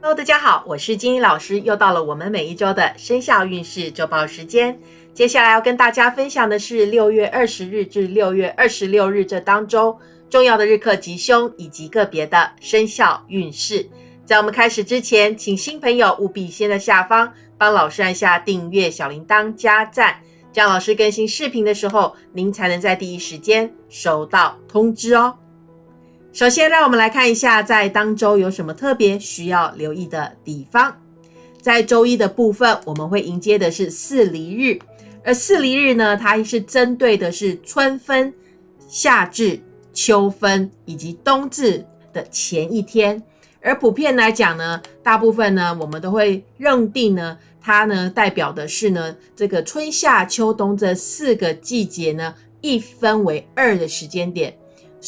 Hello，大家好，我是金英老师，又到了我们每一周的生肖运势周报时间。接下来要跟大家分享的是六月二十日至六月二十六日这当周重要的日课吉凶以及个别的生肖运势。在我们开始之前，请新朋友务必先在下方帮老师按下订阅、小铃铛、加赞，这样老师更新视频的时候，您才能在第一时间收到通知哦。首先，让我们来看一下在当周有什么特别需要留意的地方。在周一的部分，我们会迎接的是四离日。而四离日呢，它是针对的是春分、夏至、秋分以及冬至的前一天。而普遍来讲呢，大部分呢，我们都会认定呢，它呢代表的是呢，这个春夏秋冬这四个季节呢，一分为二的时间点。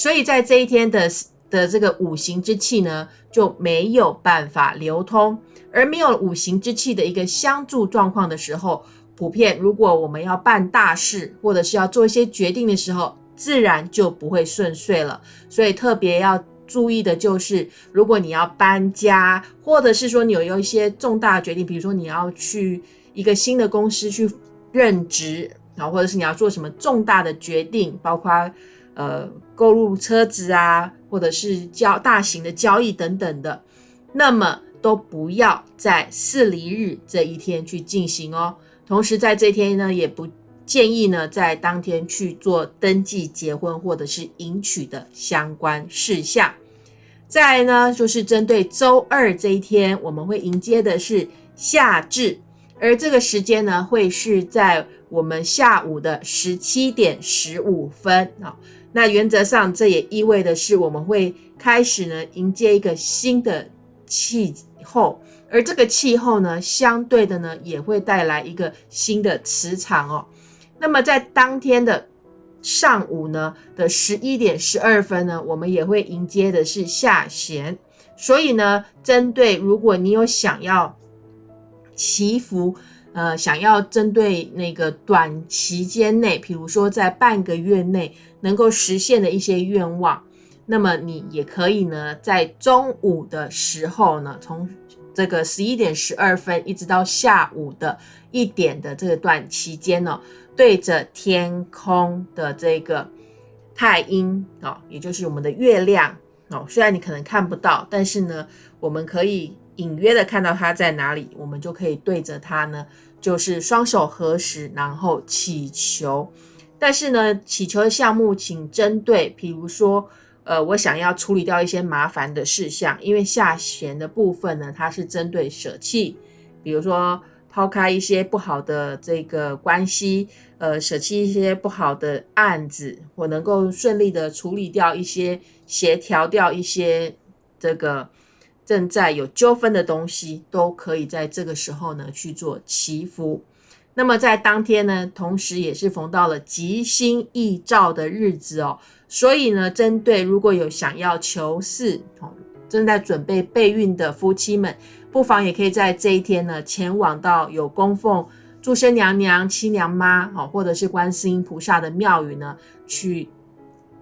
所以在这一天的的这个五行之气呢，就没有办法流通。而没有五行之气的一个相助状况的时候，普遍，如果我们要办大事，或者是要做一些决定的时候，自然就不会顺遂了。所以特别要注意的就是，如果你要搬家，或者是说你有一些重大的决定，比如说你要去一个新的公司去任职，然后或者是你要做什么重大的决定，包括呃购入车子啊，或者是交大型的交易等等的，那么都不要在四离日这一天去进行哦。同时，在这天呢，也不建议呢在当天去做登记结婚或者是迎娶的相关事项。再来呢，就是针对周二这一天，我们会迎接的是夏至，而这个时间呢，会是在我们下午的十七点十五分啊。那原则上，这也意味的是我们会开始呢迎接一个新的气候。而这个气候呢，相对的呢，也会带来一个新的磁场哦。那么在当天的上午呢的十一点十二分呢，我们也会迎接的是下弦。所以呢，针对如果你有想要祈福，呃，想要针对那个短期间内，比如说在半个月内能够实现的一些愿望，那么你也可以呢，在中午的时候呢，从这个十一点十二分一直到下午的一点的这段期间呢，对着天空的这个太阴啊，也就是我们的月亮哦，虽然你可能看不到，但是呢，我们可以隐约的看到它在哪里，我们就可以对着它呢，就是双手合十，然后祈求。但是呢，祈求的项目请针对，比如说。呃，我想要处理掉一些麻烦的事项，因为下弦的部分呢，它是针对舍弃，比如说抛开一些不好的这个关系，呃，舍弃一些不好的案子，我能够顺利的处理掉一些，协调掉一些这个正在有纠纷的东西，都可以在这个时候呢去做祈福。那么在当天呢，同时也是逢到了吉星易照的日子哦，所以呢，针对如果有想要求事哦，正在准备备孕的夫妻们，不妨也可以在这一天呢，前往到有供奉祝生娘娘、七娘妈哦，或者是观世音菩萨的庙宇呢，去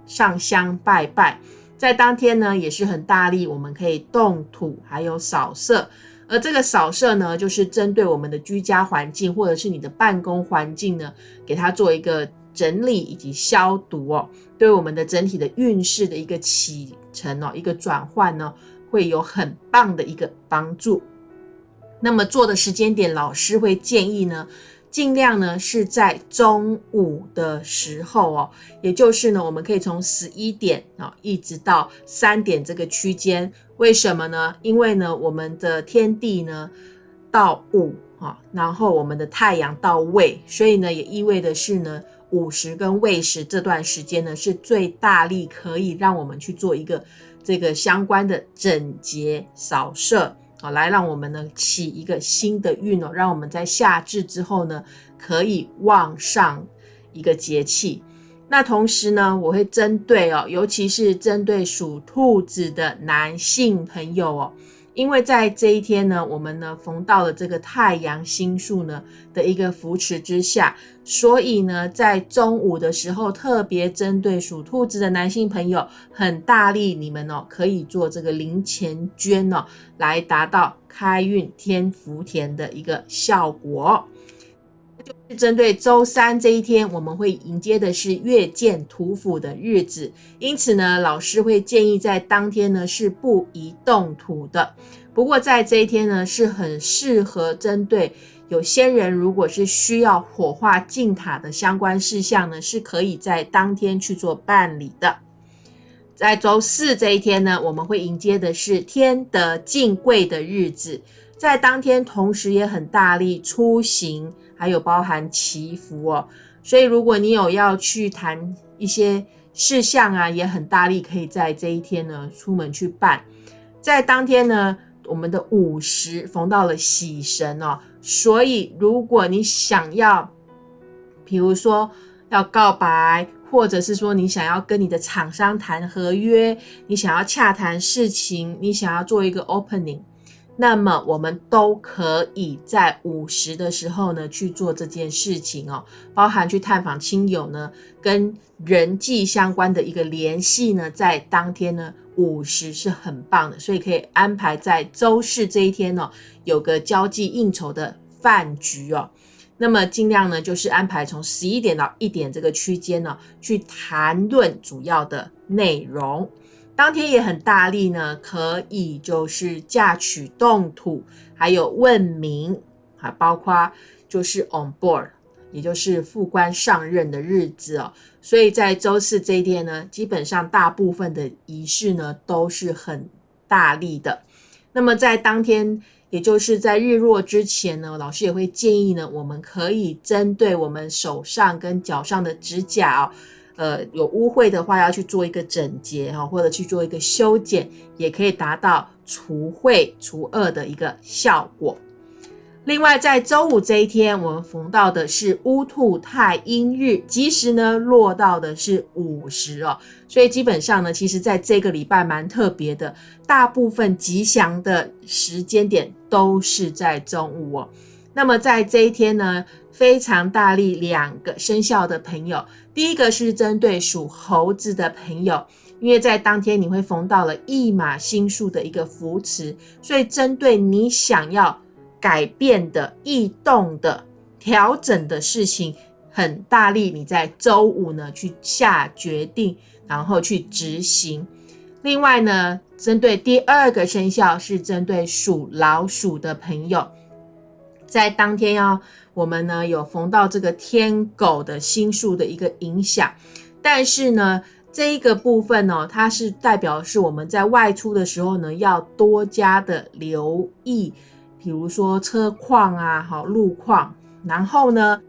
上香拜拜。在当天呢，也是很大力，我们可以动土，还有扫射。而这个扫射呢，就是针对我们的居家环境或者是你的办公环境呢，给它做一个整理以及消毒哦，对我们的整体的运势的一个启程哦，一个转换呢，会有很棒的一个帮助。那么做的时间点，老师会建议呢，尽量呢是在中午的时候哦，也就是呢，我们可以从十一点啊一直到三点这个区间。为什么呢？因为呢，我们的天地呢到午啊，然后我们的太阳到未，所以呢，也意味的是呢，午时跟未时这段时间呢，是最大力可以让我们去做一个这个相关的整洁扫射啊，来让我们呢起一个新的运哦，让我们在夏至之后呢，可以旺上一个节气。那同时呢，我会针对哦，尤其是针对属兔子的男性朋友哦，因为在这一天呢，我们呢逢到了这个太阳星宿呢的一个扶持之下，所以呢，在中午的时候，特别针对属兔子的男性朋友，很大力，你们哦可以做这个零钱捐哦，来达到开运添福田的一个效果。是针对周三这一天，我们会迎接的是月见土府的日子，因此呢，老师会建议在当天呢是不宜动土的。不过在这一天呢，是很适合针对有些人，如果是需要火化进塔的相关事项呢，是可以在当天去做办理的。在周四这一天呢，我们会迎接的是天德敬贵的日子，在当天同时也很大力出行。还有包含祈福哦，所以如果你有要去谈一些事项啊，也很大力可以在这一天呢出门去办。在当天呢，我们的午时逢到了喜神哦，所以如果你想要，比如说要告白，或者是说你想要跟你的厂商谈合约，你想要洽谈事情，你想要做一个 opening。那么我们都可以在午时的时候呢去做这件事情哦，包含去探访亲友呢，跟人际相关的一个联系呢，在当天呢午时是很棒的，所以可以安排在周四这一天哦，有个交际应酬的饭局哦，那么尽量呢就是安排从十一点到一点这个区间呢，去谈论主要的内容。当天也很大力呢，可以就是嫁娶动土，还有问名，还包括就是 on board，也就是副官上任的日子哦。所以在周四这一天呢，基本上大部分的仪式呢都是很大力的。那么在当天，也就是在日落之前呢，老师也会建议呢，我们可以针对我们手上跟脚上的指甲哦。呃，有污秽的话，要去做一个整洁哈，或者去做一个修剪，也可以达到除秽除恶的一个效果。另外，在周五这一天，我们逢到的是乌兔太阴日，吉时呢落到的是午时哦，所以基本上呢，其实在这个礼拜蛮特别的，大部分吉祥的时间点都是在中午哦。那么在这一天呢，非常大力两个生肖的朋友。第一个是针对属猴子的朋友，因为在当天你会逢到了一马星数的一个扶持，所以针对你想要改变的、异动的、调整的事情，很大力你在周五呢去下决定，然后去执行。另外呢，针对第二个生肖是针对属老鼠的朋友，在当天要。我们呢有逢到这个天狗的星数的一个影响，但是呢这一个部分呢，它是代表是我们在外出的时候呢要多加的留意，比如说车况啊，好路况，然后呢，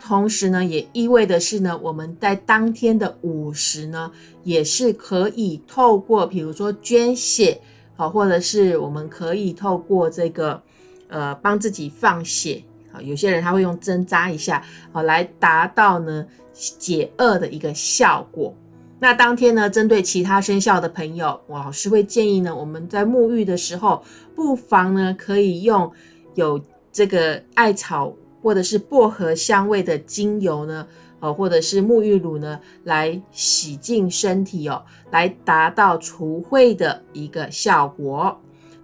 同时呢也意味的是呢，我们在当天的午时呢，也是可以透过比如说捐血，好，或者是我们可以透过这个呃帮自己放血。啊，有些人他会用针扎一下，好来达到呢解厄的一个效果。那当天呢，针对其他生肖的朋友，我老师会建议呢，我们在沐浴的时候，不妨呢可以用有这个艾草或者是薄荷香味的精油呢，呃，或者是沐浴乳呢，来洗净身体哦，来达到除秽的一个效果。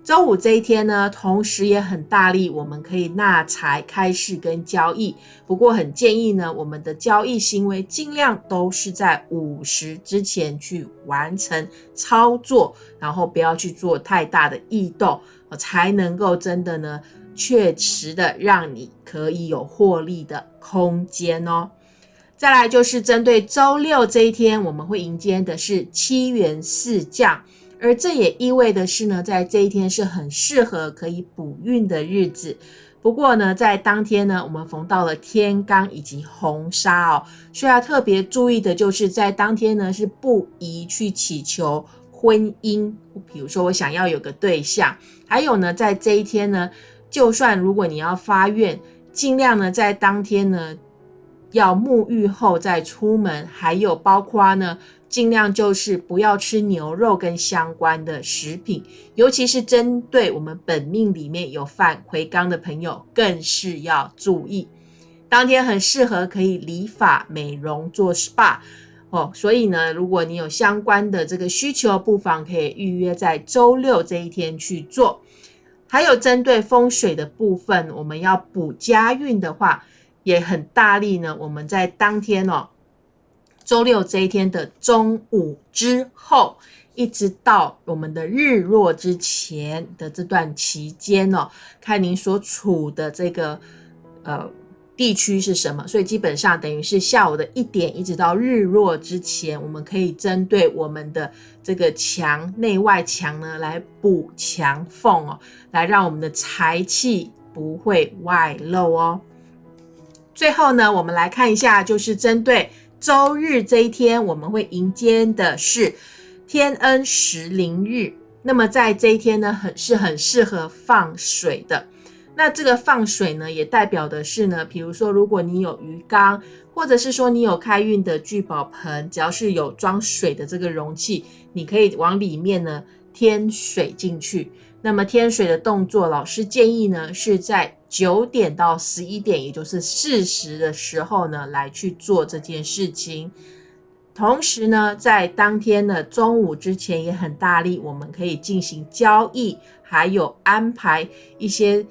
周五这一天呢，同时也很大力，我们可以纳财开市跟交易。不过很建议呢，我们的交易行为尽量都是在午时之前去完成操作，然后不要去做太大的异动，才能够真的呢，确实的让你可以有获利的空间哦。再来就是针对周六这一天，我们会迎接的是七元四将。而这也意味的是呢，在这一天是很适合可以补运的日子。不过呢，在当天呢，我们逢到了天罡以及红砂哦，需要特别注意的就是在当天呢是不宜去祈求婚姻。比如说我想要有个对象，还有呢，在这一天呢，就算如果你要发愿，尽量呢在当天呢要沐浴后再出门，还有包括呢尽量就是不要吃牛肉跟相关的食品，尤其是针对我们本命里面有犯魁罡的朋友，更是要注意。当天很适合可以理发、美容、做 SPA 哦，所以呢，如果你有相关的这个需求，不妨可以预约在周六这一天去做。还有针对风水的部分，我们要补家运的话，也很大力呢。我们在当天哦。周六这一天的中午之后，一直到我们的日落之前的这段期间哦，看您所处的这个呃地区是什么，所以基本上等于是下午的一点一直到日落之前，我们可以针对我们的这个墙内外墙呢来补墙缝哦，来让我们的财气不会外漏哦。最后呢，我们来看一下，就是针对。周日这一天，我们会迎接的是天恩时灵日。那么在这一天呢，很是很适合放水的。那这个放水呢，也代表的是呢，比如说如果你有鱼缸，或者是说你有开运的聚宝盆，只要是有装水的这个容器，你可以往里面呢添水进去。那么添水的动作，老师建议呢是在。九点到十一点，也就是四时的时候呢，来去做这件事情。同时呢，在当天的中午之前也很大力，我们可以进行交易，还有安排一些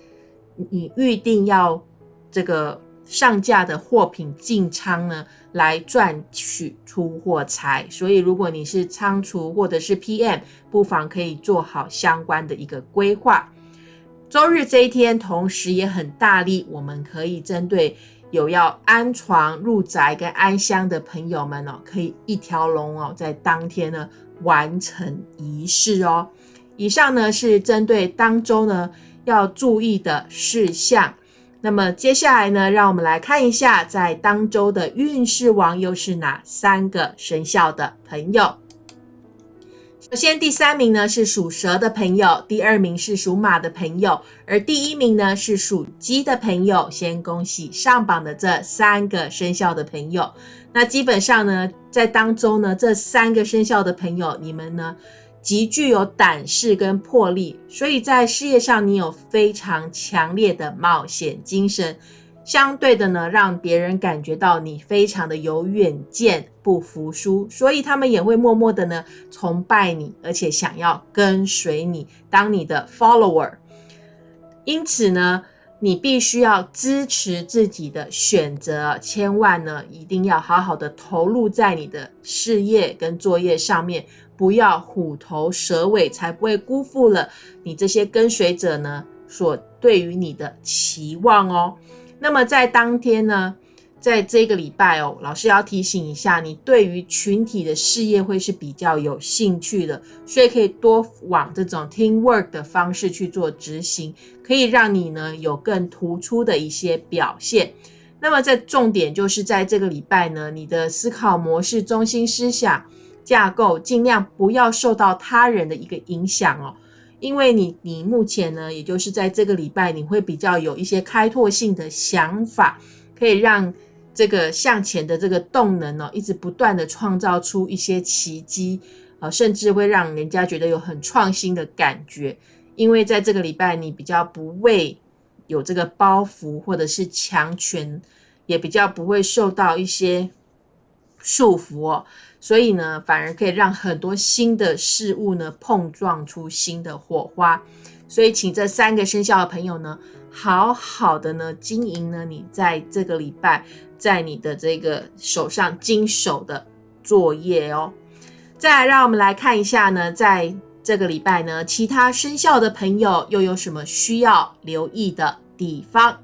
你预定要这个上架的货品进仓呢，来赚取出货财。所以，如果你是仓储或者是 PM，不妨可以做好相关的一个规划。周日这一天，同时也很大力，我们可以针对有要安床入宅跟安香的朋友们哦，可以一条龙哦，在当天呢完成仪式哦。以上呢是针对当周呢要注意的事项。那么接下来呢，让我们来看一下，在当周的运势王又是哪三个生肖的朋友。首先，第三名呢是属蛇的朋友，第二名是属马的朋友，而第一名呢是属鸡的朋友。先恭喜上榜的这三个生肖的朋友。那基本上呢，在当中呢，这三个生肖的朋友，你们呢极具有胆识跟魄力，所以在事业上你有非常强烈的冒险精神。相对的呢，让别人感觉到你非常的有远见，不服输，所以他们也会默默的呢崇拜你，而且想要跟随你，当你的 follower。因此呢，你必须要支持自己的选择，千万呢一定要好好的投入在你的事业跟作业上面，不要虎头蛇尾，才不会辜负了你这些跟随者呢所对于你的期望哦。那么在当天呢，在这个礼拜哦，老师要提醒一下，你对于群体的事业会是比较有兴趣的，所以可以多往这种 team work 的方式去做执行，可以让你呢有更突出的一些表现。那么在重点就是在这个礼拜呢，你的思考模式、中心思想架构，尽量不要受到他人的一个影响哦。因为你，你目前呢，也就是在这个礼拜，你会比较有一些开拓性的想法，可以让这个向前的这个动能哦，一直不断的创造出一些奇迹，呃，甚至会让人家觉得有很创新的感觉。因为在这个礼拜，你比较不会有这个包袱或者是强权，也比较不会受到一些束缚哦。所以呢，反而可以让很多新的事物呢碰撞出新的火花。所以，请这三个生肖的朋友呢，好好的呢经营呢你在这个礼拜在你的这个手上经手的作业哦。再来，让我们来看一下呢，在这个礼拜呢，其他生肖的朋友又有什么需要留意的地方？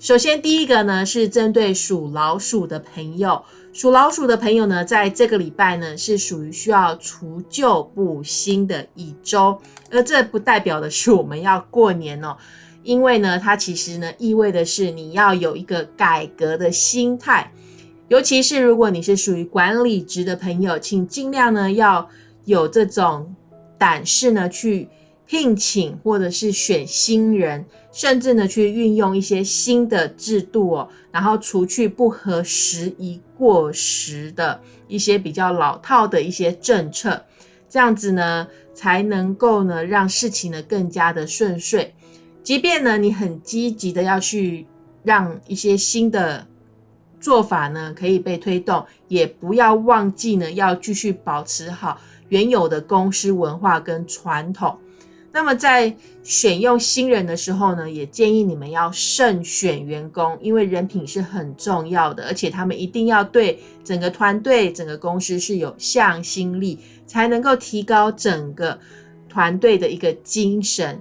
首先，第一个呢是针对属老鼠的朋友。属老鼠的朋友呢，在这个礼拜呢，是属于需要除旧布新的一周，而这不代表的是我们要过年哦，因为呢，它其实呢，意味的是你要有一个改革的心态，尤其是如果你是属于管理职的朋友，请尽量呢要有这种胆识呢，去聘请或者是选新人，甚至呢去运用一些新的制度哦，然后除去不合时宜、过时的一些比较老套的一些政策，这样子呢才能够呢让事情呢更加的顺遂。即便呢你很积极的要去让一些新的做法呢可以被推动，也不要忘记呢要继续保持好原有的公司文化跟传统。那么在选用新人的时候呢，也建议你们要慎选员工，因为人品是很重要的，而且他们一定要对整个团队、整个公司是有向心力，才能够提高整个团队的一个精神。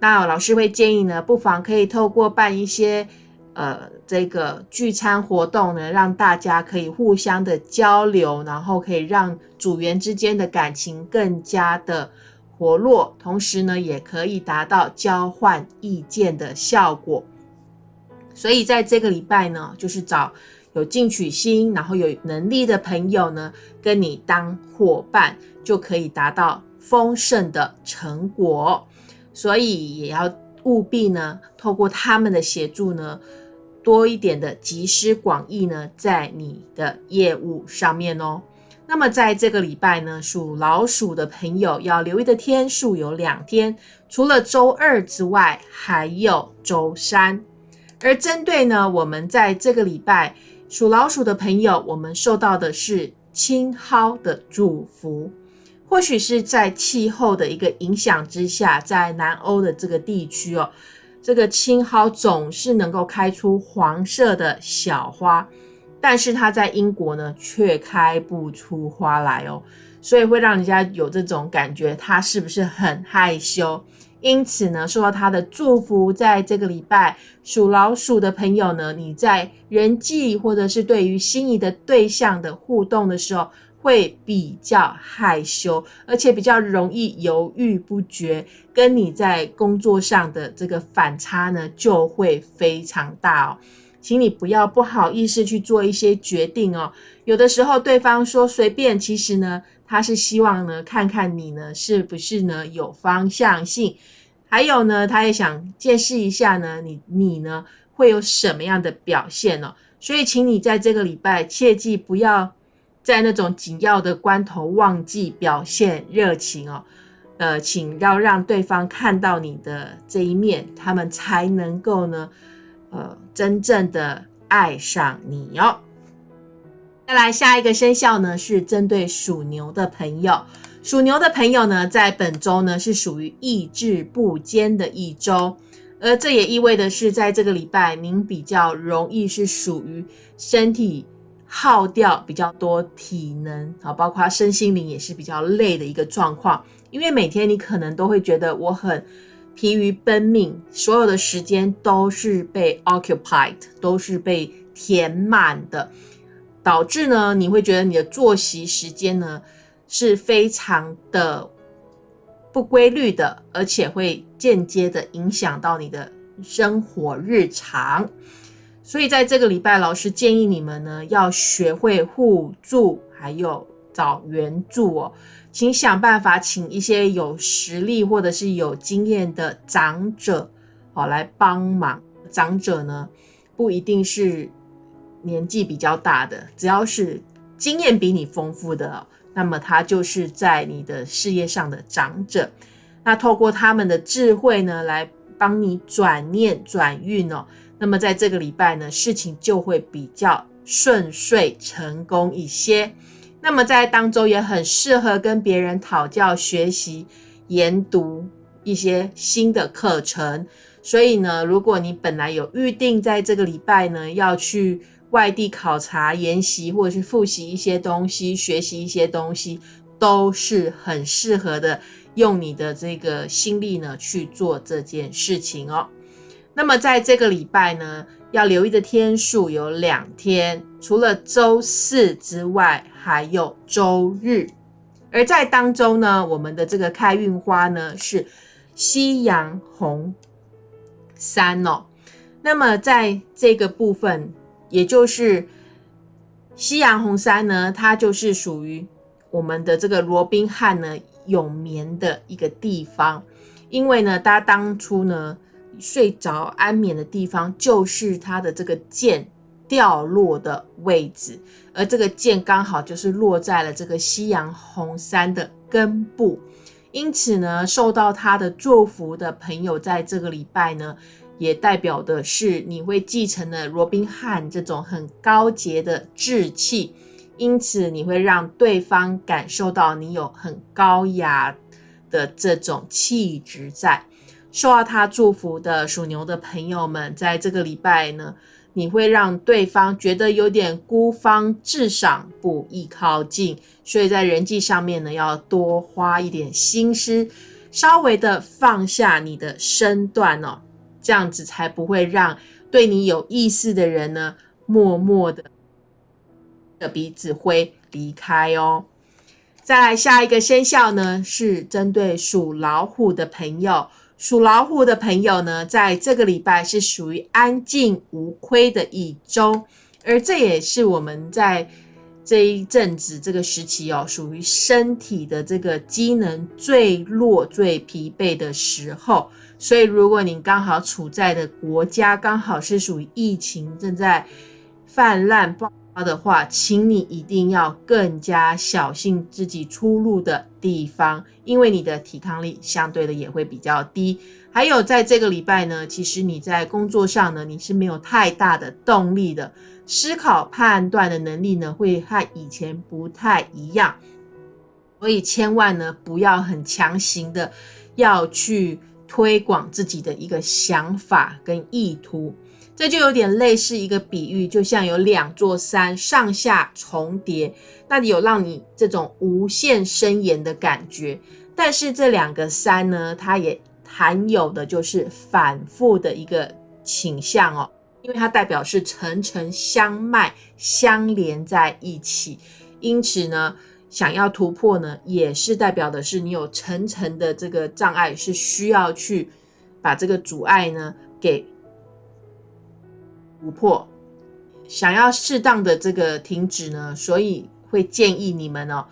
那老师会建议呢，不妨可以透过办一些呃这个聚餐活动呢，让大家可以互相的交流，然后可以让组员之间的感情更加的。活络，同时呢，也可以达到交换意见的效果。所以在这个礼拜呢，就是找有进取心，然后有能力的朋友呢，跟你当伙伴，就可以达到丰盛的成果。所以也要务必呢，透过他们的协助呢，多一点的集思广益呢，在你的业务上面哦。那么在这个礼拜呢，属老鼠的朋友要留意的天数有两天，除了周二之外，还有周三。而针对呢，我们在这个礼拜属老鼠的朋友，我们受到的是青蒿的祝福。或许是在气候的一个影响之下，在南欧的这个地区哦，这个青蒿总是能够开出黄色的小花。但是它在英国呢，却开不出花来哦，所以会让人家有这种感觉，他是不是很害羞？因此呢，受到他的祝福，在这个礼拜属老鼠的朋友呢，你在人际或者是对于心仪的对象的互动的时候，会比较害羞，而且比较容易犹豫不决，跟你在工作上的这个反差呢，就会非常大哦。请你不要不好意思去做一些决定哦。有的时候对方说随便，其实呢，他是希望呢看看你呢是不是呢有方向性，还有呢，他也想见识一下呢你你呢会有什么样的表现哦。所以，请你在这个礼拜切记不要在那种紧要的关头忘记表现热情哦。呃，请要让对方看到你的这一面，他们才能够呢。呃，真正的爱上你哦。再来下一个生肖呢，是针对属牛的朋友。属牛的朋友呢，在本周呢是属于意志不坚的一周，而这也意味的是，在这个礼拜，您比较容易是属于身体耗掉比较多体能啊，包括身心灵也是比较累的一个状况。因为每天你可能都会觉得我很。疲于奔命，所有的时间都是被 occupied，都是被填满的，导致呢，你会觉得你的作息时间呢是非常的不规律的，而且会间接的影响到你的生活日常。所以在这个礼拜，老师建议你们呢要学会互助，还有找援助哦。请想办法请一些有实力或者是有经验的长者，好来帮忙。长者呢，不一定是年纪比较大的，只要是经验比你丰富的，那么他就是在你的事业上的长者。那透过他们的智慧呢，来帮你转念转运哦。那么在这个礼拜呢，事情就会比较顺遂成功一些。那么在当中也很适合跟别人讨教、学习、研读一些新的课程。所以呢，如果你本来有预定在这个礼拜呢要去外地考察、研习，或者是复习一些东西、学习一些东西，都是很适合的。用你的这个心力呢去做这件事情哦。那么在这个礼拜呢。要留意的天数有两天，除了周四之外，还有周日。而在当中呢，我们的这个开运花呢是西洋红三哦。那么在这个部分，也就是西洋红三呢，它就是属于我们的这个罗宾汉呢永眠的一个地方。因为呢，他当初呢睡着安眠的地方就是他的这个剑掉落的位置，而这个剑刚好就是落在了这个夕阳红山的根部，因此呢，受到他的祝福的朋友，在这个礼拜呢，也代表的是你会继承了罗宾汉这种很高洁的志气。因此，你会让对方感受到你有很高雅的这种气质在。受到他祝福的属牛的朋友们，在这个礼拜呢，你会让对方觉得有点孤芳自赏，不易靠近。所以在人际上面呢，要多花一点心思，稍微的放下你的身段哦，这样子才不会让对你有意思的人呢，默默的。的鼻子灰离开哦。再来下一个生肖呢，是针对属老虎的朋友。属老虎的朋友呢，在这个礼拜是属于安静无亏的一周，而这也是我们在这一阵子这个时期哦，属于身体的这个机能最弱、最疲惫的时候。所以，如果你刚好处在的国家刚好是属于疫情正在泛滥爆。的话，请你一定要更加小心自己出入的地方，因为你的抵抗力相对的也会比较低。还有在这个礼拜呢，其实你在工作上呢，你是没有太大的动力的，思考判断的能力呢，会和以前不太一样，所以千万呢不要很强行的要去推广自己的一个想法跟意图。这就有点类似一个比喻，就像有两座山上下重叠，那有让你这种无限深延的感觉。但是这两个山呢，它也含有的就是反复的一个倾向哦，因为它代表是层层相脉相连在一起，因此呢，想要突破呢，也是代表的是你有层层的这个障碍，是需要去把这个阻碍呢给。突破，想要适当的这个停止呢，所以会建议你们哦，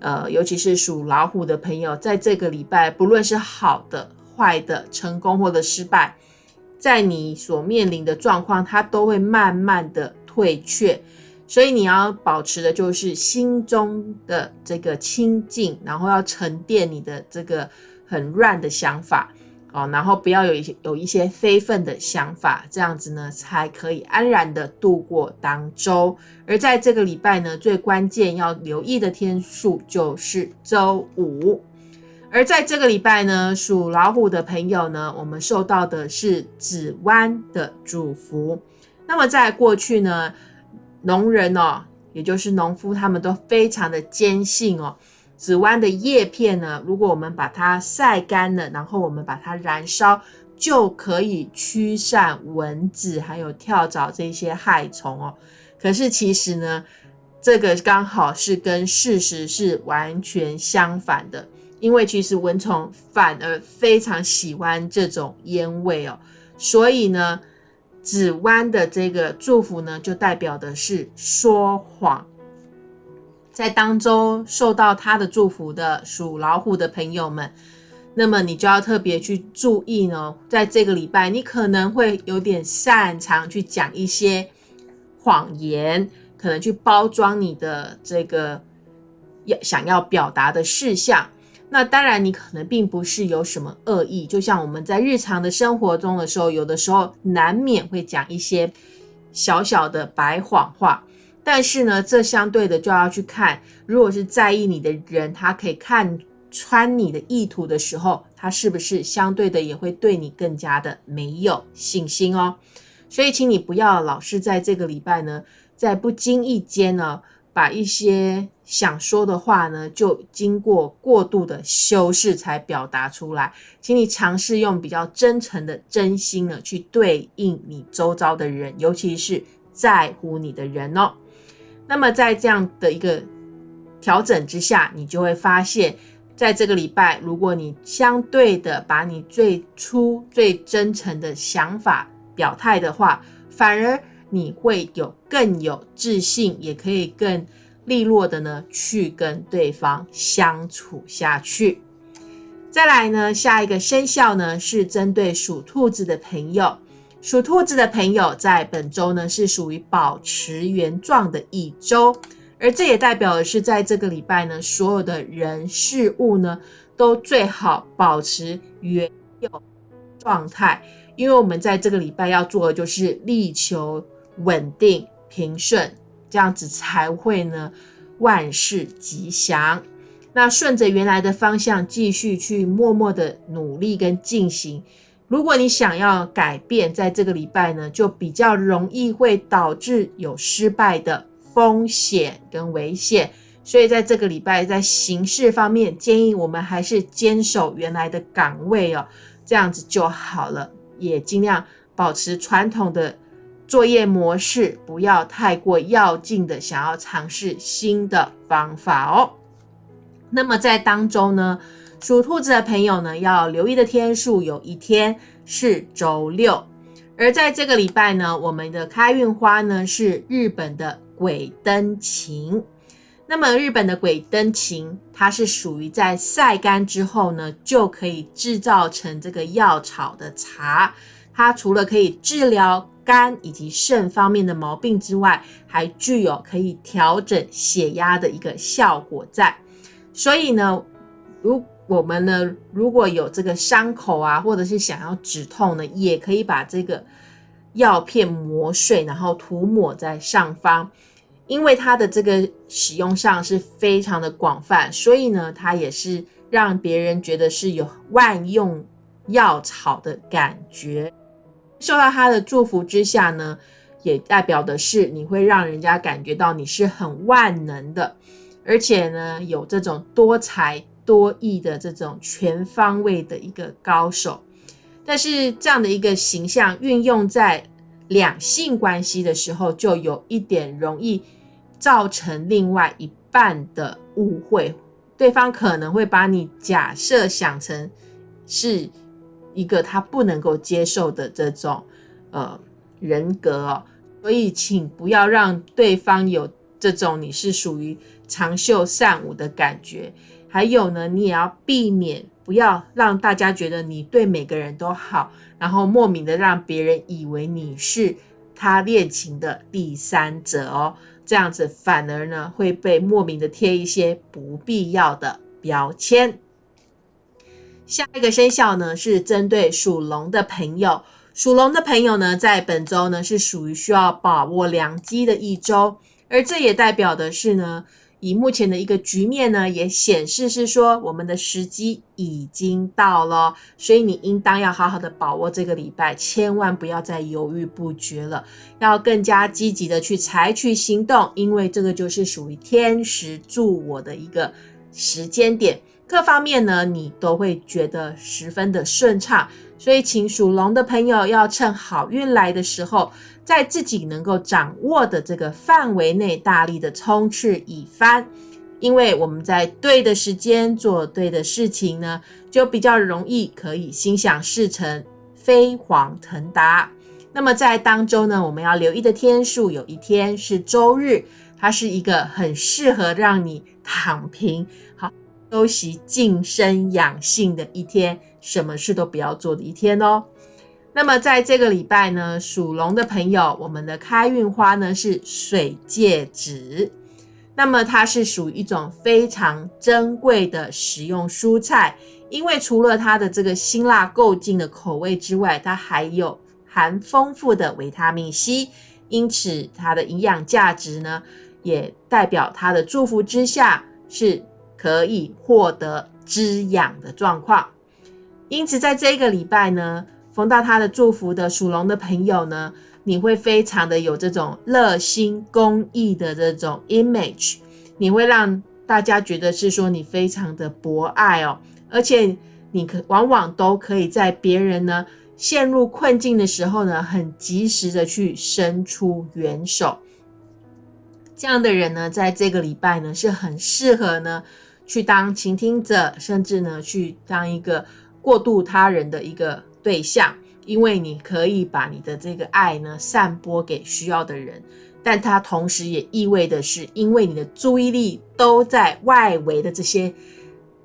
呃，尤其是属老虎的朋友，在这个礼拜，不论是好的、坏的、成功或者失败，在你所面临的状况，它都会慢慢的退却，所以你要保持的就是心中的这个清净，然后要沉淀你的这个很乱的想法。哦，然后不要有一些有一些非分的想法，这样子呢才可以安然的度过当周。而在这个礼拜呢，最关键要留意的天数就是周五。而在这个礼拜呢，属老虎的朋友呢，我们受到的是子湾的祝福。那么在过去呢，农人哦，也就是农夫，他们都非常的坚信哦。紫豌的叶片呢，如果我们把它晒干了，然后我们把它燃烧，就可以驱散蚊子还有跳蚤这些害虫哦。可是其实呢，这个刚好是跟事实是完全相反的，因为其实蚊虫反而非常喜欢这种烟味哦。所以呢，紫豌的这个祝福呢，就代表的是说谎。在当中受到他的祝福的属老虎的朋友们，那么你就要特别去注意呢。在这个礼拜，你可能会有点擅长去讲一些谎言，可能去包装你的这个要想要表达的事项。那当然，你可能并不是有什么恶意，就像我们在日常的生活中的时候，有的时候难免会讲一些小小的白谎话。但是呢，这相对的就要去看，如果是在意你的人，他可以看穿你的意图的时候，他是不是相对的也会对你更加的没有信心哦？所以，请你不要老是在这个礼拜呢，在不经意间呢，把一些想说的话呢，就经过过度的修饰才表达出来。请你尝试用比较真诚的真心呢，去对应你周遭的人，尤其是在乎你的人哦。那么在这样的一个调整之下，你就会发现，在这个礼拜，如果你相对的把你最初最真诚的想法表态的话，反而你会有更有自信，也可以更利落的呢去跟对方相处下去。再来呢，下一个生肖呢是针对属兔子的朋友。属兔子的朋友在本周呢是属于保持原状的一周，而这也代表的是在这个礼拜呢，所有的人事物呢都最好保持原有状态，因为我们在这个礼拜要做的就是力求稳定平顺，这样子才会呢万事吉祥。那顺着原来的方向继续去默默的努力跟进行。如果你想要改变，在这个礼拜呢，就比较容易会导致有失败的风险跟危险。所以在这个礼拜，在形式方面，建议我们还是坚守原来的岗位哦，这样子就好了。也尽量保持传统的作业模式，不要太过要劲的想要尝试新的方法哦。那么在当中呢，属兔子的朋友呢，要留意的天数有一天是周六，而在这个礼拜呢，我们的开运花呢是日本的鬼灯琴。那么日本的鬼灯琴，它是属于在晒干之后呢，就可以制造成这个药草的茶。它除了可以治疗肝以及肾方面的毛病之外，还具有可以调整血压的一个效果在。所以呢，如我们呢，如果有这个伤口啊，或者是想要止痛呢，也可以把这个药片磨碎，然后涂抹在上方。因为它的这个使用上是非常的广泛，所以呢，它也是让别人觉得是有万用药草的感觉。受到它的祝福之下呢，也代表的是你会让人家感觉到你是很万能的。而且呢，有这种多才多艺的这种全方位的一个高手，但是这样的一个形象运用在两性关系的时候，就有一点容易造成另外一半的误会，对方可能会把你假设想成是一个他不能够接受的这种呃人格哦，所以请不要让对方有这种你是属于。长袖善舞的感觉，还有呢，你也要避免不要让大家觉得你对每个人都好，然后莫名的让别人以为你是他恋情的第三者哦，这样子反而呢会被莫名的贴一些不必要的标签。下一个生肖呢是针对属龙的朋友，属龙的朋友呢在本周呢是属于需要把握良机的一周，而这也代表的是呢。以目前的一个局面呢，也显示是说我们的时机已经到了，所以你应当要好好的把握这个礼拜，千万不要再犹豫不决了，要更加积极的去采取行动，因为这个就是属于天时助我的一个时间点，各方面呢你都会觉得十分的顺畅，所以请属龙的朋友要趁好运来的时候。在自己能够掌握的这个范围内，大力的冲刺一番，因为我们在对的时间做对的事情呢，就比较容易可以心想事成、飞黄腾达。那么在当周呢，我们要留意的天数，有一天是周日，它是一个很适合让你躺平、好休息、静身养性的一天，什么事都不要做的一天哦。那么在这个礼拜呢，属龙的朋友，我们的开运花呢是水芥子。那么它是属于一种非常珍贵的食用蔬菜，因为除了它的这个辛辣够劲的口味之外，它还有含丰富的维他命 C，因此它的营养价值呢，也代表它的祝福之下是可以获得滋养的状况。因此在这个礼拜呢。逢到他的祝福的属龙的朋友呢，你会非常的有这种热心公益的这种 image，你会让大家觉得是说你非常的博爱哦，而且你可往往都可以在别人呢陷入困境的时候呢，很及时的去伸出援手。这样的人呢，在这个礼拜呢，是很适合呢去当倾听者，甚至呢去当一个过渡他人的一个。对象，因为你可以把你的这个爱呢散播给需要的人，但它同时也意味的是，因为你的注意力都在外围的这些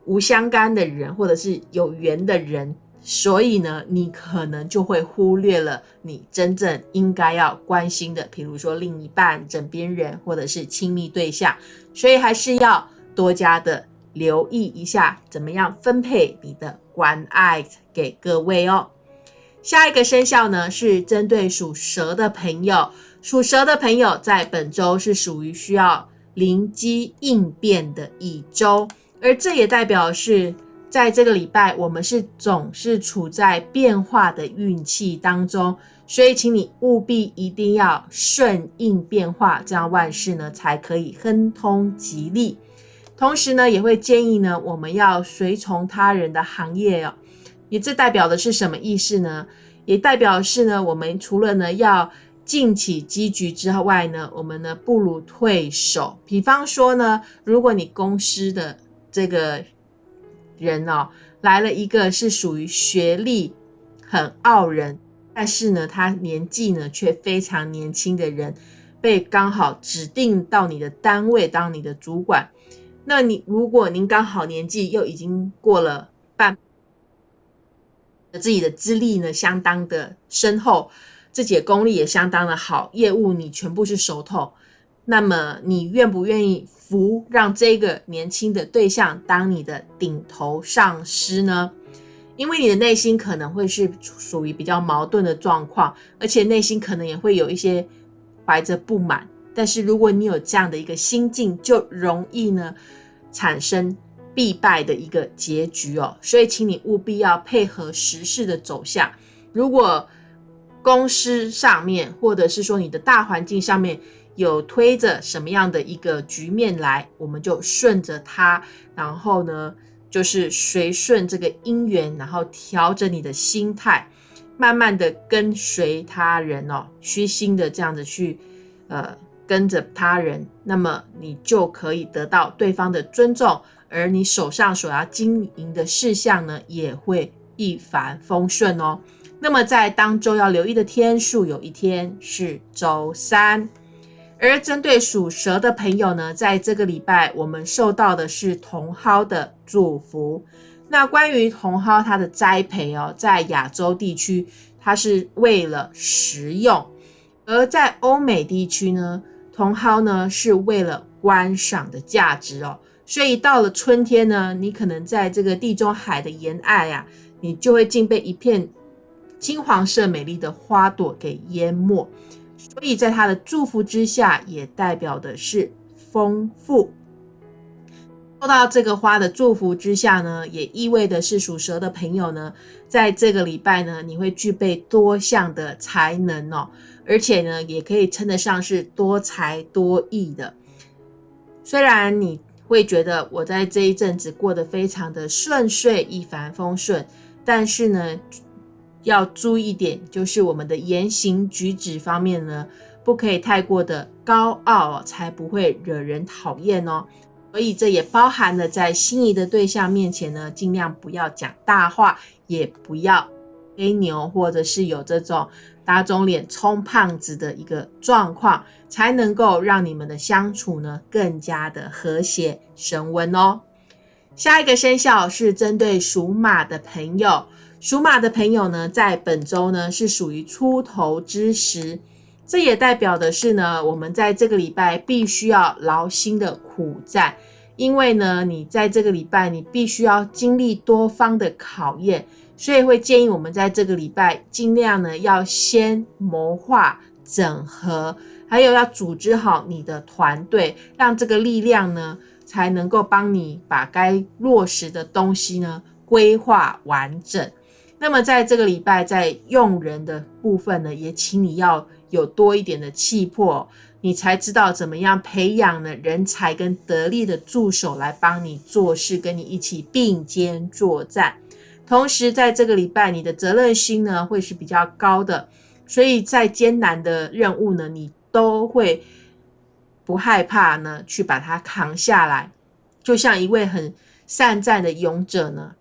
无相干的人，或者是有缘的人，所以呢，你可能就会忽略了你真正应该要关心的，比如说另一半、枕边人，或者是亲密对象。所以还是要多加的留意一下，怎么样分配你的关爱给各位哦。下一个生肖呢，是针对属蛇的朋友。属蛇的朋友在本周是属于需要灵机应变的一周，而这也代表是在这个礼拜，我们是总是处在变化的运气当中，所以请你务必一定要顺应变化，这样万事呢才可以亨通吉利。同时呢，也会建议呢，我们要随从他人的行业哦。也这代表的是什么意思呢？也代表是呢，我们除了呢要进起积局之外呢，我们呢不如退守。比方说呢，如果你公司的这个人哦来了一个是属于学历很傲人，但是呢他年纪呢却非常年轻的人，被刚好指定到你的单位当你的主管，那你如果您刚好年纪又已经过了半。自己的资历呢，相当的深厚，自己的功力也相当的好，业务你全部是熟透。那么你愿不愿意服让这个年轻的对象当你的顶头上司呢？因为你的内心可能会是属于比较矛盾的状况，而且内心可能也会有一些怀着不满。但是如果你有这样的一个心境，就容易呢产生。必败的一个结局哦，所以请你务必要配合时事的走向。如果公司上面，或者是说你的大环境上面有推着什么样的一个局面来，我们就顺着它，然后呢，就是随顺这个因缘，然后调整你的心态，慢慢的跟随他人哦，虚心的这样子去呃跟着他人，那么你就可以得到对方的尊重。而你手上所要经营的事项呢，也会一帆风顺哦。那么在当周要留意的天数，有一天是周三。而针对属蛇的朋友呢，在这个礼拜我们受到的是茼蒿的祝福。那关于茼蒿它的栽培哦，在亚洲地区它是为了食用，而在欧美地区呢，茼蒿呢是为了观赏的价值哦。所以到了春天呢，你可能在这个地中海的沿岸呀，你就会竟被一片金黄色美丽的花朵给淹没。所以在它的祝福之下，也代表的是丰富。受到这个花的祝福之下呢，也意味的是属蛇的朋友呢，在这个礼拜呢，你会具备多项的才能哦，而且呢，也可以称得上是多才多艺的。虽然你。会觉得我在这一阵子过得非常的顺遂、一帆风顺，但是呢，要注意一点，就是我们的言行举止方面呢，不可以太过的高傲，才不会惹人讨厌哦。所以这也包含了在心仪的对象面前呢，尽量不要讲大话，也不要吹牛，或者是有这种。打肿脸充胖子的一个状况，才能够让你们的相处呢更加的和谐升温哦。下一个生肖是针对属马的朋友，属马的朋友呢，在本周呢是属于出头之时，这也代表的是呢，我们在这个礼拜必须要劳心的苦战，因为呢，你在这个礼拜你必须要经历多方的考验。所以会建议我们在这个礼拜尽量呢，要先谋划整合，还有要组织好你的团队，让这个力量呢，才能够帮你把该落实的东西呢规划完整。那么在这个礼拜，在用人的部分呢，也请你要有多一点的气魄，你才知道怎么样培养呢人才跟得力的助手来帮你做事，跟你一起并肩作战。同时，在这个礼拜，你的责任心呢会是比较高的，所以在艰难的任务呢，你都会不害怕呢去把它扛下来。就像一位很善战的勇者呢，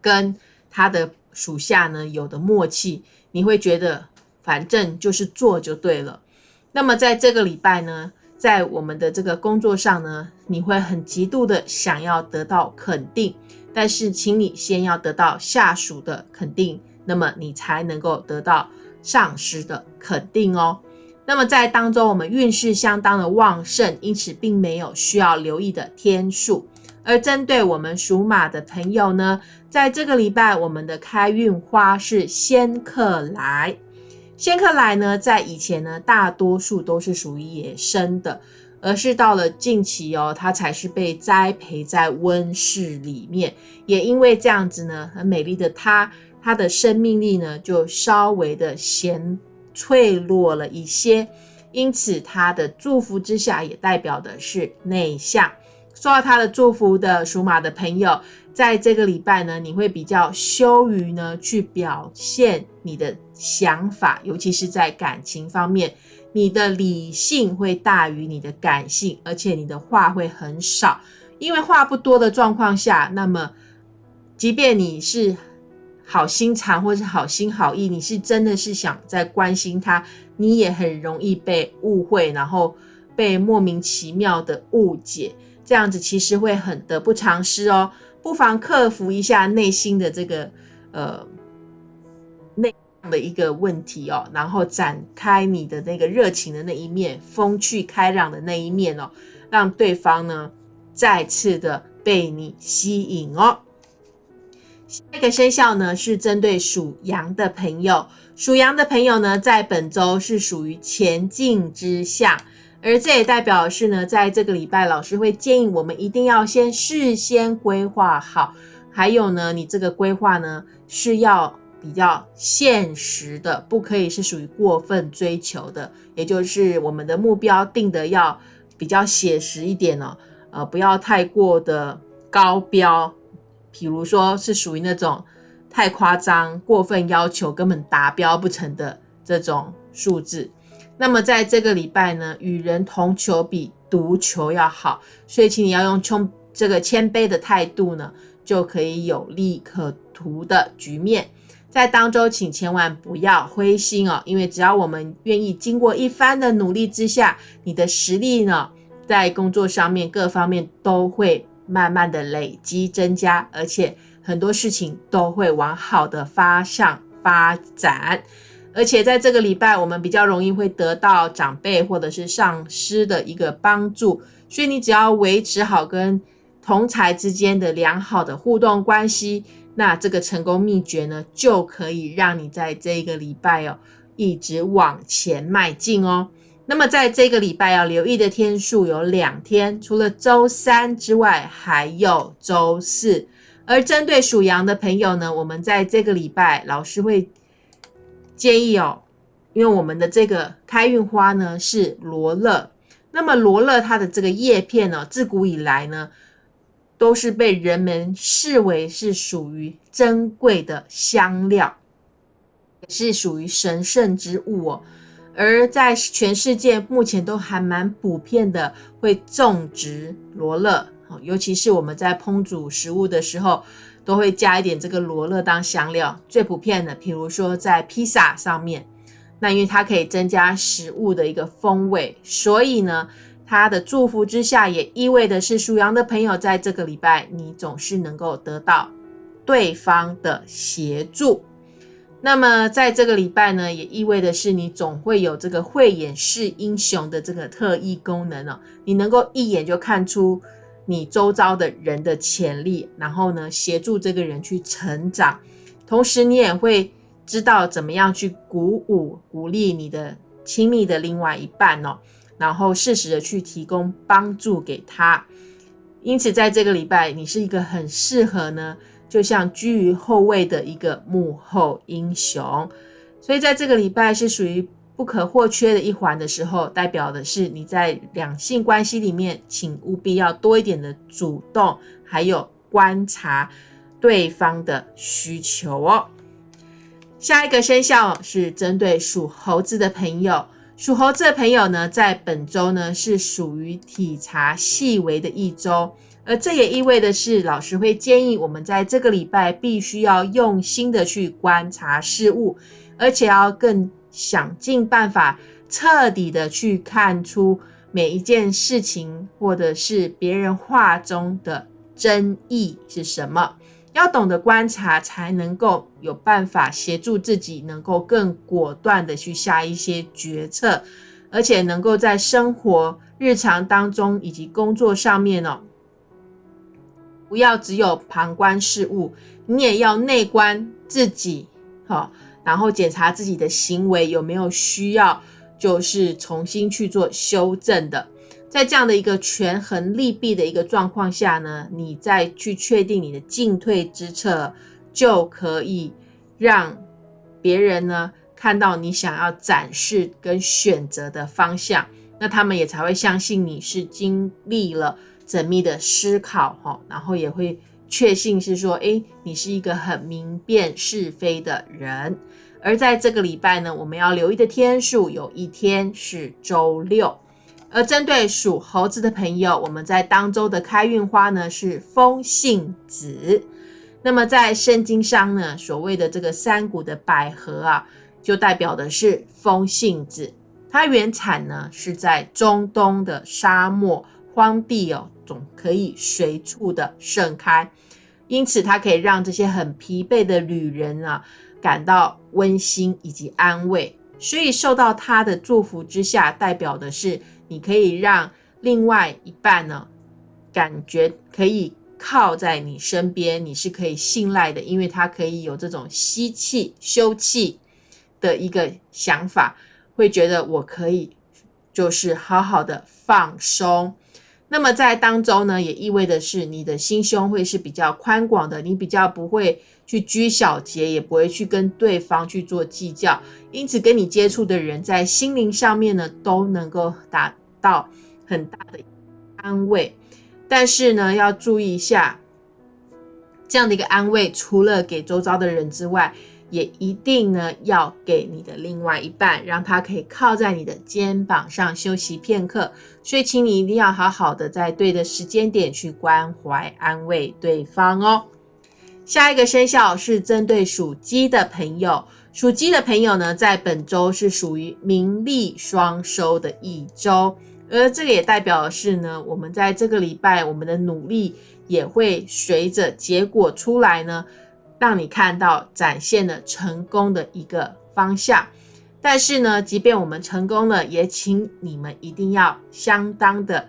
跟他的属下呢有的默契，你会觉得反正就是做就对了。那么在这个礼拜呢，在我们的这个工作上呢，你会很极度的想要得到肯定，但是请你先要得到下属的肯定，那么你才能够得到上司的肯定哦。那么在当中，我们运势相当的旺盛，因此并没有需要留意的天数。而针对我们属马的朋友呢，在这个礼拜，我们的开运花是仙客来。仙客来呢，在以前呢，大多数都是属于野生的，而是到了近期哦，它才是被栽培在温室里面。也因为这样子呢，很美丽的它，它的生命力呢，就稍微的显脆弱了一些。因此，它的祝福之下，也代表的是内向。受到他的祝福的属马的朋友，在这个礼拜呢，你会比较羞于呢去表现你的想法，尤其是在感情方面，你的理性会大于你的感性，而且你的话会很少，因为话不多的状况下，那么即便你是好心肠或是好心好意，你是真的是想在关心他，你也很容易被误会，然后被莫名其妙的误解。这样子其实会很得不偿失哦，不妨克服一下内心的这个呃的一个问题哦，然后展开你的那个热情的那一面，风趣开朗的那一面哦，让对方呢再次的被你吸引哦。下一个生肖呢是针对属羊的朋友，属羊的朋友呢在本周是属于前进之象。而这也代表是呢，在这个礼拜，老师会建议我们一定要先事先规划好。还有呢，你这个规划呢是要比较现实的，不可以是属于过分追求的。也就是我们的目标定的要比较写实一点哦，呃，不要太过的高标，比如说是属于那种太夸张、过分要求根本达标不成的这种数字。那么在这个礼拜呢，与人同求比独求要好，所以请你要用冲这个谦卑的态度呢，就可以有利可图的局面。在当周，请千万不要灰心哦，因为只要我们愿意经过一番的努力之下，你的实力呢，在工作上面各方面都会慢慢的累积增加，而且很多事情都会往好的方向发展。而且在这个礼拜，我们比较容易会得到长辈或者是上司的一个帮助，所以你只要维持好跟同才之间的良好的互动关系，那这个成功秘诀呢，就可以让你在这个礼拜哦，一直往前迈进哦。那么在这个礼拜要留意的天数有两天，除了周三之外，还有周四。而针对属羊的朋友呢，我们在这个礼拜，老师会。建议哦，因为我们的这个开运花呢是罗勒，那么罗勒它的这个叶片呢，自古以来呢都是被人们视为是属于珍贵的香料，也是属于神圣之物哦。而在全世界目前都还蛮普遍的，会种植罗勒，尤其是我们在烹煮食物的时候。都会加一点这个罗勒当香料，最普遍的，比如说在披萨上面，那因为它可以增加食物的一个风味，所以呢，他的祝福之下也意味的是属羊的朋友在这个礼拜，你总是能够得到对方的协助。那么在这个礼拜呢，也意味的是你总会有这个慧眼识英雄的这个特异功能哦，你能够一眼就看出。你周遭的人的潜力，然后呢，协助这个人去成长，同时你也会知道怎么样去鼓舞、鼓励你的亲密的另外一半哦，然后适时的去提供帮助给他。因此，在这个礼拜，你是一个很适合呢，就像居于后位的一个幕后英雄。所以，在这个礼拜是属于。不可或缺的一环的时候，代表的是你在两性关系里面，请务必要多一点的主动，还有观察对方的需求哦。下一个生肖是针对属猴子的朋友，属猴子的朋友呢，在本周呢是属于体察细微的一周，而这也意味的是，老师会建议我们在这个礼拜必须要用心的去观察事物，而且要更。想尽办法，彻底的去看出每一件事情或者是别人话中的真意是什么。要懂得观察，才能够有办法协助自己，能够更果断的去下一些决策，而且能够在生活日常当中以及工作上面哦，不要只有旁观事物，你也要内观自己，好，然后检查自己的行为有没有需要，就是重新去做修正的。在这样的一个权衡利弊的一个状况下呢，你再去确定你的进退之策，就可以让别人呢看到你想要展示跟选择的方向，那他们也才会相信你是经历了缜密的思考哈，然后也会确信是说，诶，你是一个很明辨是非的人。而在这个礼拜呢，我们要留意的天数有一天是周六。而针对属猴子的朋友，我们在当周的开运花呢是风信子。那么在圣经上呢，所谓的这个山谷的百合啊，就代表的是风信子。它原产呢是在中东的沙漠荒地哦，总可以随处的盛开，因此它可以让这些很疲惫的旅人啊感到温馨以及安慰。所以受到它的祝福之下，代表的是。你可以让另外一半呢，感觉可以靠在你身边，你是可以信赖的，因为他可以有这种吸气休气的一个想法，会觉得我可以就是好好的放松。那么在当中呢，也意味的是你的心胸会是比较宽广的，你比较不会去拘小节，也不会去跟对方去做计较，因此跟你接触的人在心灵上面呢，都能够达。到很大的安慰，但是呢，要注意一下，这样的一个安慰，除了给周遭的人之外，也一定呢要给你的另外一半，让他可以靠在你的肩膀上休息片刻。所以，请你一定要好好的在对的时间点去关怀、安慰对方哦。下一个生肖是针对属鸡的朋友。属鸡的朋友呢，在本周是属于名利双收的一周，而这个也代表的是呢，我们在这个礼拜，我们的努力也会随着结果出来呢，让你看到展现了成功的一个方向。但是呢，即便我们成功了，也请你们一定要相当的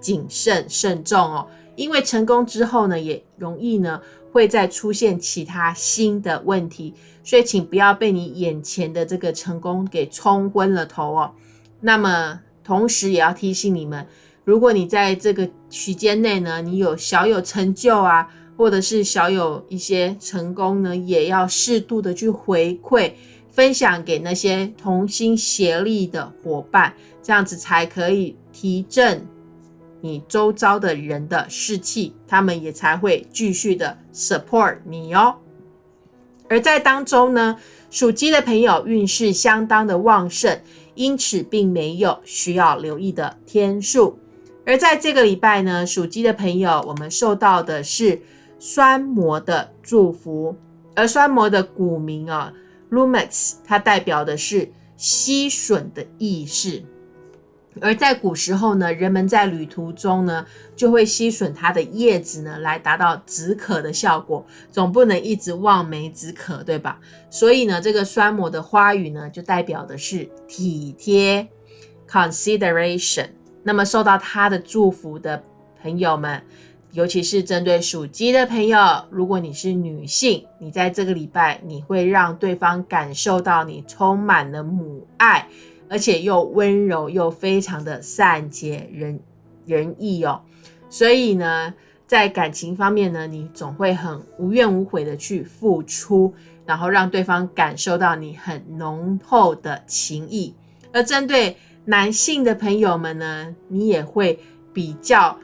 谨慎慎重哦，因为成功之后呢，也容易呢。会再出现其他新的问题，所以请不要被你眼前的这个成功给冲昏了头哦。那么，同时也要提醒你们，如果你在这个区间内呢，你有小有成就啊，或者是小有一些成功呢，也要适度的去回馈、分享给那些同心协力的伙伴，这样子才可以提振。你周遭的人的士气，他们也才会继续的 support 你哦。而在当中呢，属鸡的朋友运势相当的旺盛，因此并没有需要留意的天数。而在这个礼拜呢，属鸡的朋友，我们受到的是酸膜的祝福，而酸膜的古名啊，Lumex，它代表的是吸吮的意识。而在古时候呢，人们在旅途中呢，就会吸吮它的叶子呢，来达到止渴的效果。总不能一直望梅止渴，对吧？所以呢，这个酸魔的花语呢，就代表的是体贴 （consideration）。那么受到它的祝福的朋友们，尤其是针对属鸡的朋友，如果你是女性，你在这个礼拜，你会让对方感受到你充满了母爱。而且又温柔又非常的善解人人意哦，所以呢，在感情方面呢，你总会很无怨无悔的去付出，然后让对方感受到你很浓厚的情谊。而针对男性的朋友们呢，你也会比较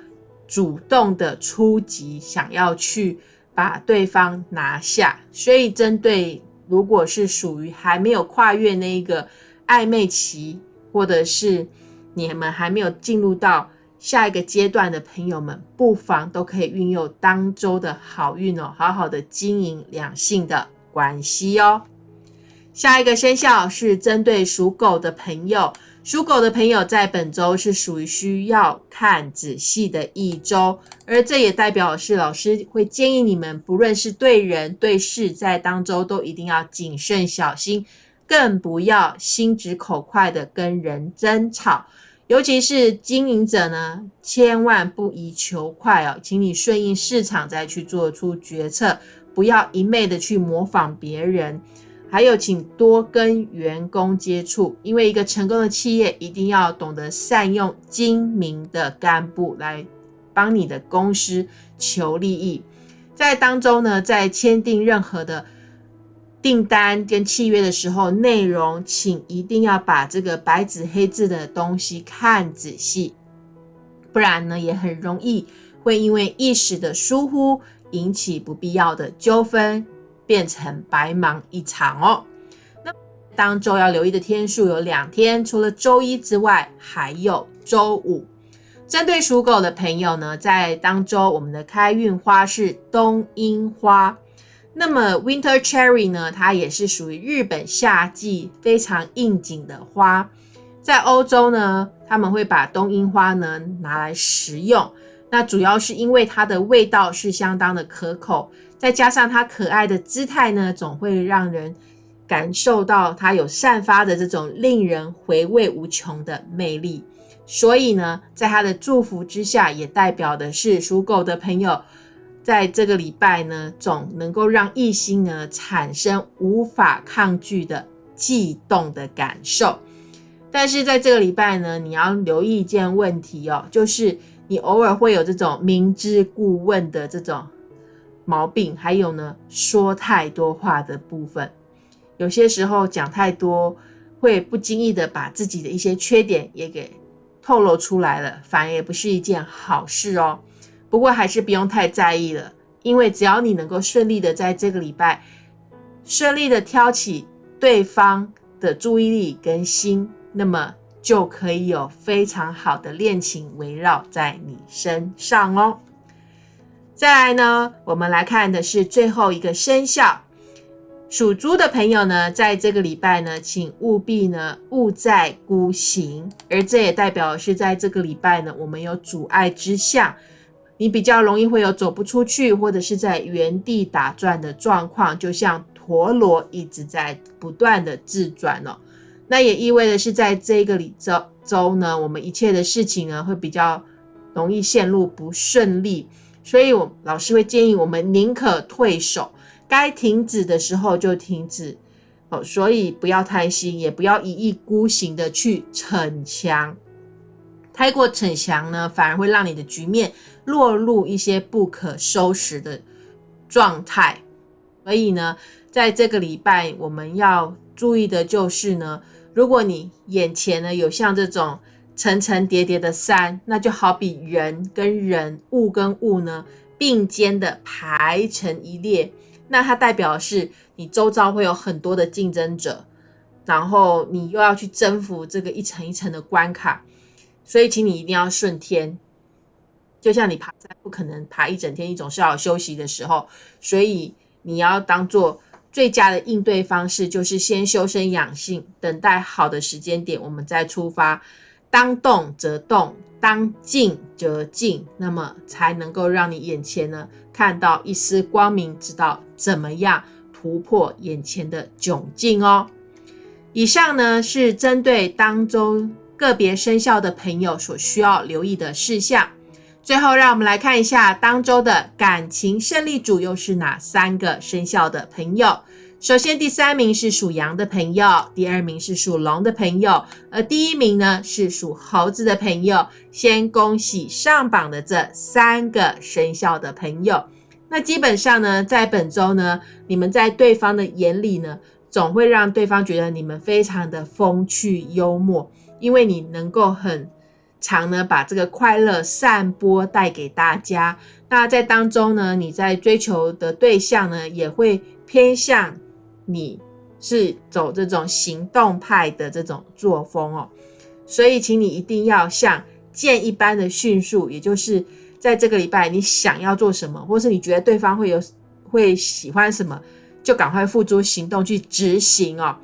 主动的出击，想要去把对方拿下。所以，针对如果是属于还没有跨越那一个。暧昧期，或者是你们还没有进入到下一个阶段的朋友们，不妨都可以运用当周的好运哦，好好的经营两性的关系哦。下一个生肖是针对属狗的朋友，属狗的朋友在本周是属于需要看仔细的一周，而这也代表是老师会建议你们，不论是对人对事，在当周都一定要谨慎小心，更不要心直口快的跟人争吵，尤其是经营者呢，千万不宜求快哦，请你顺应市场再去做出决策，不要一昧的去模仿别人。还有，请多跟员工接触，因为一个成功的企业一定要懂得善用精明的干部来帮你的公司求利益。在当中呢，在签订任何的订单跟契约的时候，内容请一定要把这个白纸黑字的东西看仔细，不然呢，也很容易会因为一时的疏忽引起不必要的纠纷。变成白忙一场哦。那当周要留意的天数有两天，除了周一之外，还有周五。针对属狗的朋友呢，在当周我们的开运花是冬樱花。那么 Winter Cherry 呢，它也是属于日本夏季非常应景的花。在欧洲呢，他们会把冬樱花呢拿来食用。那主要是因为它的味道是相当的可口。再加上它可爱的姿态呢，总会让人感受到它有散发的这种令人回味无穷的魅力。所以呢，在它的祝福之下，也代表的是属狗的朋友，在这个礼拜呢，总能够让异性呢产生无法抗拒的悸动的感受。但是在这个礼拜呢，你要留意一件问题哦，就是你偶尔会有这种明知故问的这种。毛病还有呢，说太多话的部分，有些时候讲太多，会不经意的把自己的一些缺点也给透露出来了，反而也不是一件好事哦。不过还是不用太在意了，因为只要你能够顺利的在这个礼拜顺利的挑起对方的注意力跟心，那么就可以有非常好的恋情围绕在你身上哦。再来呢，我们来看的是最后一个生肖，属猪的朋友呢，在这个礼拜呢，请务必呢勿再孤行，而这也代表是在这个礼拜呢，我们有阻碍之象，你比较容易会有走不出去，或者是在原地打转的状况，就像陀螺一直在不断的自转哦。那也意味着是在这个里周周呢，我们一切的事情呢，会比较容易陷入不顺利。所以，我老师会建议我们宁可退守，该停止的时候就停止哦。所以不要贪心，也不要一意孤行的去逞强。太过逞强呢，反而会让你的局面落入一些不可收拾的状态。所以呢，在这个礼拜，我们要注意的就是呢，如果你眼前呢有像这种。层层叠叠的山，那就好比人跟人、物跟物呢并肩的排成一列，那它代表是你周遭会有很多的竞争者，然后你又要去征服这个一层一层的关卡，所以请你一定要顺天。就像你爬山不可能爬一整天，你总是要休息的时候，所以你要当做最佳的应对方式，就是先修身养性，等待好的时间点，我们再出发。当动则动，当静则静，那么才能够让你眼前呢看到一丝光明，知道怎么样突破眼前的窘境哦。以上呢是针对当中个别生肖的朋友所需要留意的事项。最后，让我们来看一下当周的感情胜利组又是哪三个生肖的朋友。首先，第三名是属羊的朋友，第二名是属龙的朋友，而第一名呢是属猴子的朋友。先恭喜上榜的这三个生肖的朋友。那基本上呢，在本周呢，你们在对方的眼里呢，总会让对方觉得你们非常的风趣幽默，因为你能够很常呢把这个快乐散播带给大家。那在当中呢，你在追求的对象呢，也会偏向。你是走这种行动派的这种作风哦，所以请你一定要像箭一般的迅速，也就是在这个礼拜你想要做什么，或是你觉得对方会有会喜欢什么，就赶快付诸行动去执行哦。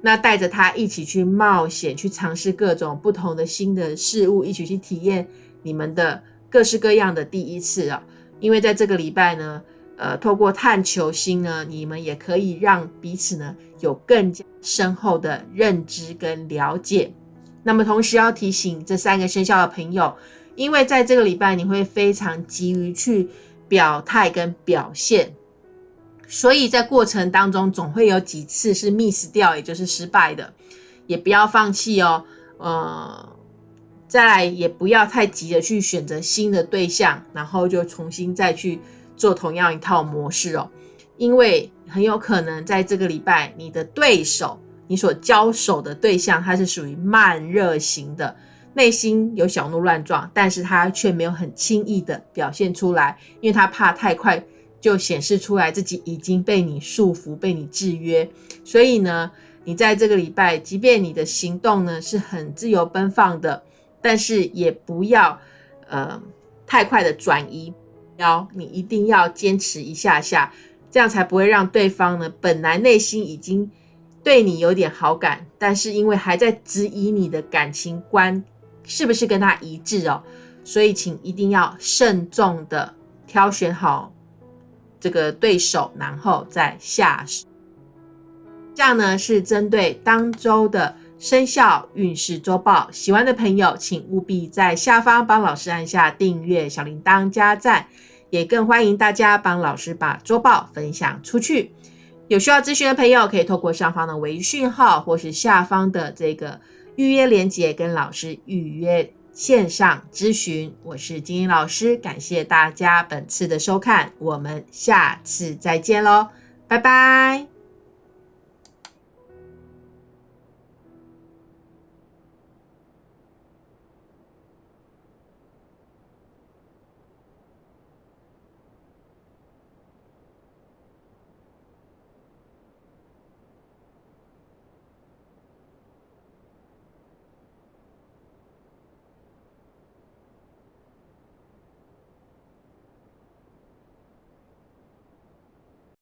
那带着他一起去冒险，去尝试各种不同的新的事物，一起去体验你们的各式各样的第一次啊！因为在这个礼拜呢，呃，透过探求心呢，你们也可以让彼此呢有更加深厚的认知跟了解。那么同时要提醒这三个生肖的朋友，因为在这个礼拜你会非常急于去表态跟表现。所以在过程当中，总会有几次是 miss 掉，也就是失败的，也不要放弃哦。呃，再来也不要太急着去选择新的对象，然后就重新再去做同样一套模式哦，因为很有可能在这个礼拜，你的对手，你所交手的对象，他是属于慢热型的，内心有小鹿乱撞，但是他却没有很轻易的表现出来，因为他怕太快。就显示出来自己已经被你束缚、被你制约，所以呢，你在这个礼拜，即便你的行动呢是很自由奔放的，但是也不要呃太快的转移，要你一定要坚持一下下，这样才不会让对方呢本来内心已经对你有点好感，但是因为还在质疑你的感情观是不是跟他一致哦，所以请一定要慎重的挑选好。这个对手，然后再下手。这样呢是针对当周的生肖运势周报。喜欢的朋友，请务必在下方帮老师按下订阅、小铃铛、加赞，也更欢迎大家帮老师把周报分享出去。有需要咨询的朋友，可以透过上方的微讯号，或是下方的这个预约链接，跟老师预约。线上咨询，我是金英老师，感谢大家本次的收看，我们下次再见喽，拜拜。